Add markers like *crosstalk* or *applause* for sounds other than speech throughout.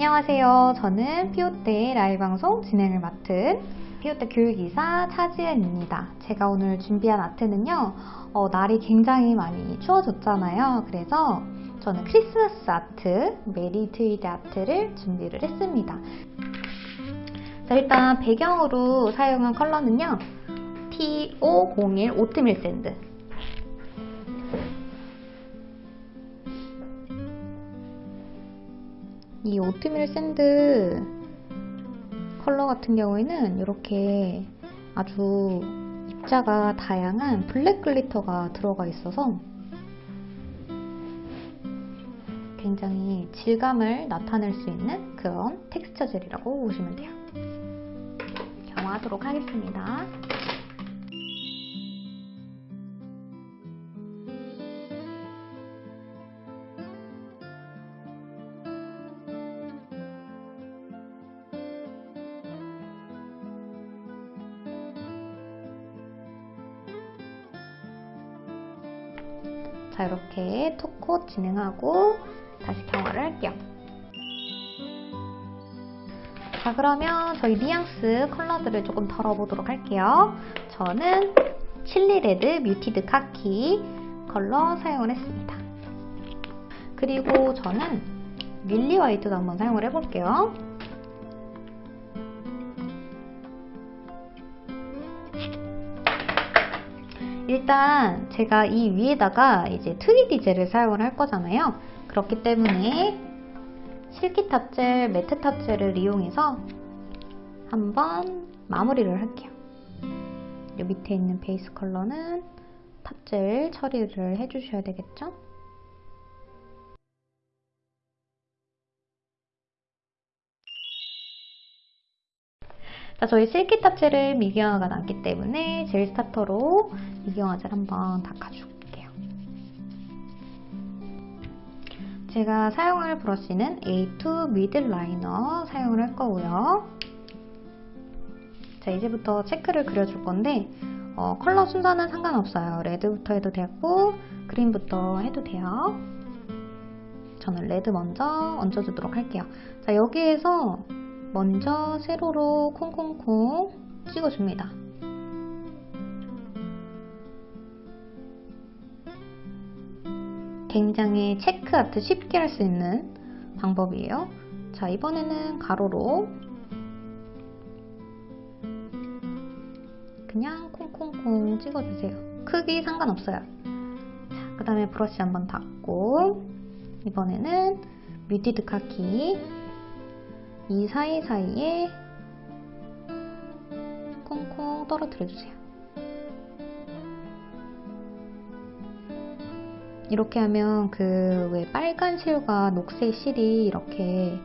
안녕하세요. 저는 피오떼 라이브 방송 진행을 맡은 피오떼 교육이사 차지은입니다. 제가 오늘 준비한 art는요. 어, 날이 굉장히 많이 추워졌잖아요. 그래서 저는 크리스마스 art, Merry Tweed art를 준비를 했습니다. 자, 일단 배경으로 사용한 컬러는요. T501 oatmeal sand 이 oatmeal sand 컬러 같은 경우에는 이렇게 아주 입자가 다양한 black glitter가 들어가 있어서 굉장히 질감을 나타낼 수 있는 그런 텍스처 젤이라고 보시면 돼요. 경화하도록 하겠습니다. 자 이렇게 two coat 진행하고 다시 경화를 할게요. 자 그러면 저희 뉘앙스 컬러들을 조금 덜어보도록 할게요. 저는 chili red muted khaki 컬러 사용을 했습니다. 그리고 저는 lily white도 한번 사용을 해볼게요. 일단 제가 이 위에다가 이제 2D 젤을 사용을 할 거잖아요. 그렇기 때문에 실키 탑젤, 매트 탑젤을 이용해서 한번 마무리를 할게요. 이 밑에 있는 베이스 컬러는 탑젤 처리를 해주셔야 되겠죠? 자, 저희 silky top젤을 미경화가 남기 때문에 젤 스타터로 미경화 젤 한번 닦아줄게요. 제가 사용할 브러쉬는 A2 middle liner 사용을 할 거고요. 자, 이제부터 체크를 그려줄 건데 어, 컬러 순서는 상관없어요. red부터 해도 되고 green부터 해도 돼요. 저는 red 먼저 얹어주도록 할게요. 자, 여기에서 먼저 세로로 콩콩콩 찍어줍니다. 굉장히 체크 아트 쉽게 할 수 있는 방법이에요. 자, 이번에는 가로로 그냥 콩콩콩 찍어주세요. 크기 상관없어요. 자, 그 다음에 브러쉬 한번 닦고 이번에는 뮤티드 카키 이 사이사이에 콩콩 떨어뜨려주세요. 이렇게 하면 그 왜 빨간 실과 녹색 실이 이렇게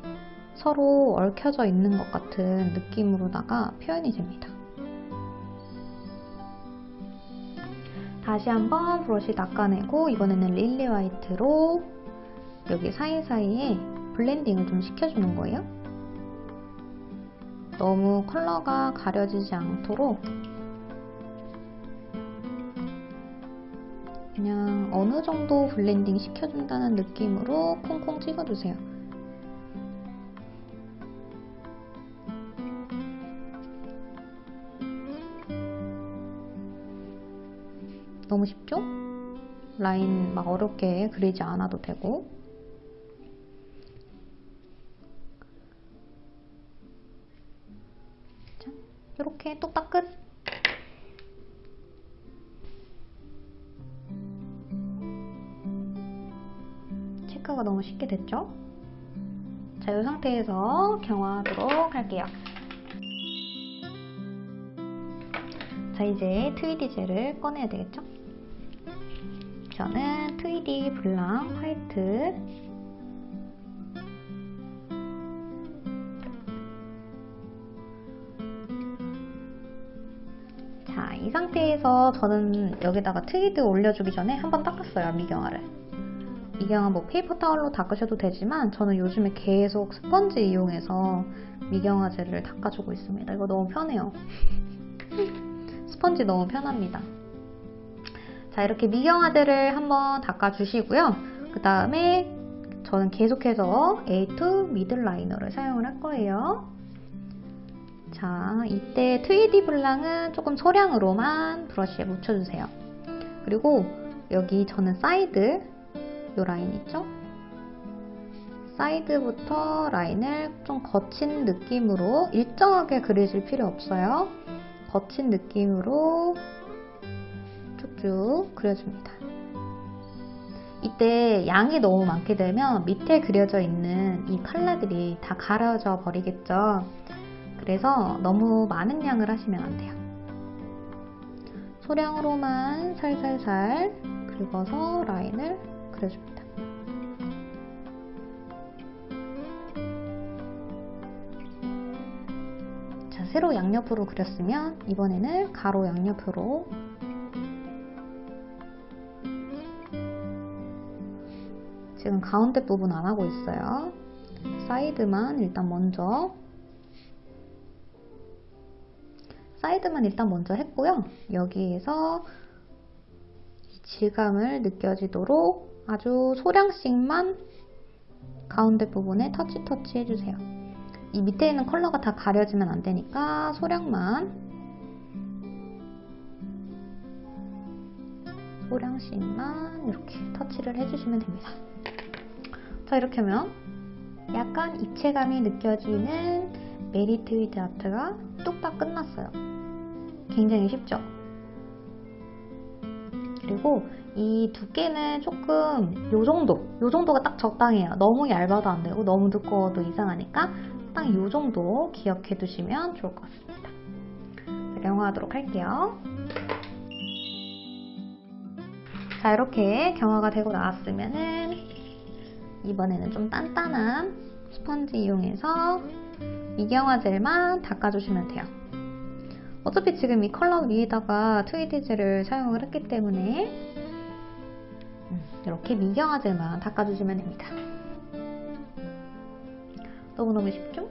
서로 얽혀져 있는 것 같은 느낌으로다가 표현이 됩니다. 다시 한번 브러쉬 닦아내고 이번에는 lily white로 여기 사이사이에 blending을 좀 시켜주는 거예요. 너무 컬러가 가려지지 않도록 그냥 어느 정도 blending 시켜준다는 느낌으로 콩콩 찍어주세요. 너무 쉽죠? 라인 막 어렵게 그리지 않아도 되고 이렇게 뚝딱 끝! 체크가 너무 쉽게 됐죠? 자, 이 상태에서 경화하도록 할게요. 자, 이제 tweedy 젤을 꺼내야 되겠죠? 저는 tweedy blanc white 자, 이 상태에서 저는 여기다가 트위드 올려주기 전에 한번 닦았어요, 미경화를. 미경화 뭐 paper 타월로 닦으셔도 되지만 저는 요즘에 계속 스펀지 이용해서 미경화 젤을 닦아주고 있습니다. 이거 너무 편해요. *laughs* 스펀지 너무 편합니다. 자, 이렇게 미경화 젤을 한번 닦아주시고요. 그 다음에 저는 계속해서 A2 middle liner를 사용을 할 거예요. 자, 이때 tweedy blanc은 조금 소량으로만 브러쉬에 묻혀주세요. 그리고 여기 저는 사이드, 요 라인 있죠? 사이드부터 라인을 좀 거친 느낌으로 일정하게 그리실 필요 없어요. 거친 느낌으로 쭉쭉 그려줍니다. 이때 양이 너무 많게 되면 밑에 그려져 있는 이 컬러들이 다 가려져 버리겠죠. 그래서 너무 많은 양을 하시면 안 돼요. 소량으로만 살살살 긁어서 라인을 그려줍니다. 자, 세로 양옆으로 그렸으면 이번에는 가로 양옆으로 지금 가운데 부분 안 하고 있어요. 사이드만 일단 먼저 사이드만 일단 먼저 했고요. 여기에서 질감을 느껴지도록 아주 소량씩만 가운데 부분에 터치 터치 해주세요. 이 밑에 있는 컬러가 다 가려지면 안 되니까 소량만 소량씩만 이렇게 터치를 해주시면 됩니다. 자 이렇게 하면 약간 입체감이 느껴지는 merry 트위드 art가 뚝딱 끝났어요. 굉장히 쉽죠? 그리고 이 두께는 조금 요 정도, 요 정도가 딱 적당해요. 너무 얇아도 안 되고 너무 두꺼워도 이상하니까 딱 요 정도 기억해 두시면 좋을 것 같습니다. 경화하도록 할게요. 자 이렇게 경화가 되고 나왔으면은 이번에는 좀 단단한 스펀지 이용해서 미경화 젤만 닦아주시면 돼요. 어차피 지금 이 컬러 위에다가 트위디 젤을 사용을 했기 때문에 음, 이렇게 미경화 젤만 닦아주시면 됩니다. 너무너무 쉽죠?